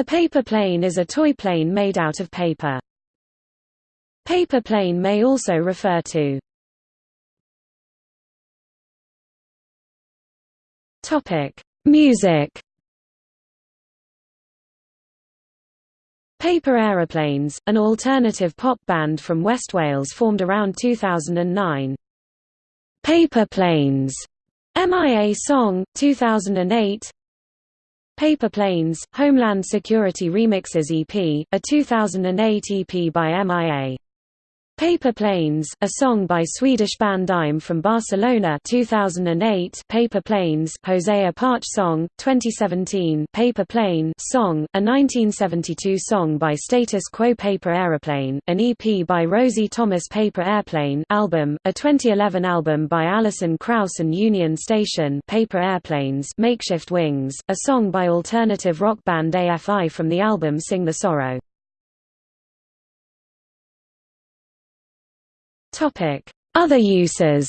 A paper plane is a toy plane made out of paper. Paper plane may also refer to Topic: Music. Paper Aeroplanes, an alternative pop band from West Wales formed around 2009. Paper Planes, MIA song, 2008. Paper Planes, Homeland Security Remixes EP, a 2008 EP by MIA. Paper Planes, a song by Swedish band I'm from Barcelona 2008 Paper Planes Hosea Parch song, 2017 Paper Plane song, a 1972 song by Status Quo Paper Aeroplane, an EP by Rosie Thomas Paper Airplane album, a 2011 album by Alison Krauss and Union Station. Paper Airplanes Makeshift Wings, a song by alternative rock band AFI from the album Sing the Sorrow. Other uses.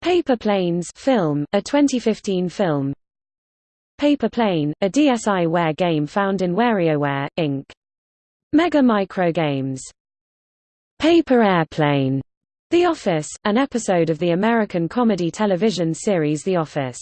Paper Planes film, a 2015 film. Paper Plane, a DSiWare game found in WarioWare, Inc. Mega Micro Games. Paper Airplane, The Office, an episode of the American comedy television series The Office.